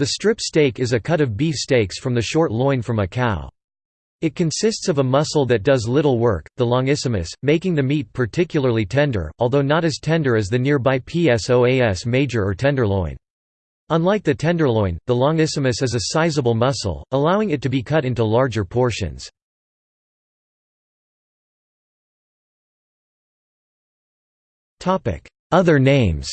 The strip steak is a cut of beef steaks from the short loin from a cow. It consists of a muscle that does little work, the longissimus, making the meat particularly tender, although not as tender as the nearby psoas major or tenderloin. Unlike the tenderloin, the longissimus is a sizable muscle, allowing it to be cut into larger portions. Other names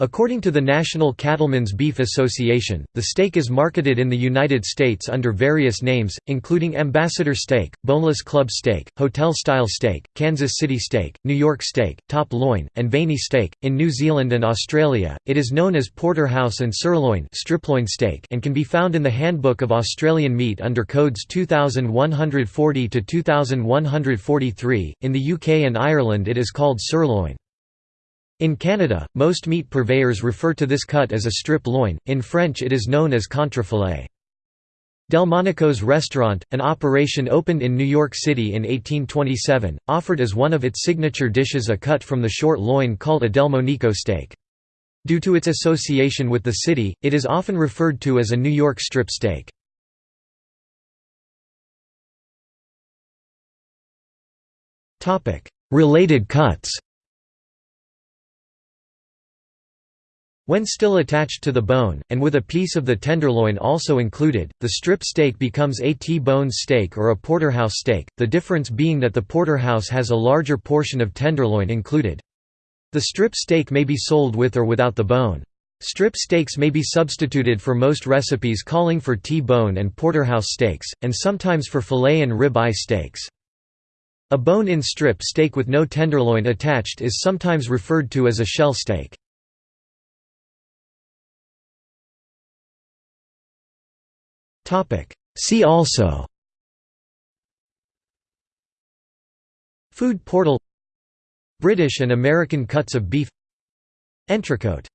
According to the National Cattlemen's Beef Association, the steak is marketed in the United States under various names, including Ambassador Steak, Boneless Club Steak, Hotel Style Steak, Kansas City Steak, New York Steak, Top Loin, and Veiny Steak. In New Zealand and Australia, it is known as porterhouse and sirloin striploin steak and can be found in the Handbook of Australian Meat under codes 2140 to 2143. In the UK and Ireland, it is called sirloin. In Canada, most meat purveyors refer to this cut as a strip loin, in French it is known as contrefilet. Delmonico's restaurant, an operation opened in New York City in 1827, offered as one of its signature dishes a cut from the short loin called a Delmonico steak. Due to its association with the city, it is often referred to as a New York strip steak. Related cuts When still attached to the bone, and with a piece of the tenderloin also included, the strip steak becomes a T-bone steak or a porterhouse steak, the difference being that the porterhouse has a larger portion of tenderloin included. The strip steak may be sold with or without the bone. Strip steaks may be substituted for most recipes calling for T-bone and porterhouse steaks, and sometimes for fillet and rib-eye steaks. A bone-in strip steak with no tenderloin attached is sometimes referred to as a shell steak. See also. Food portal. British and American cuts of beef. Entrecote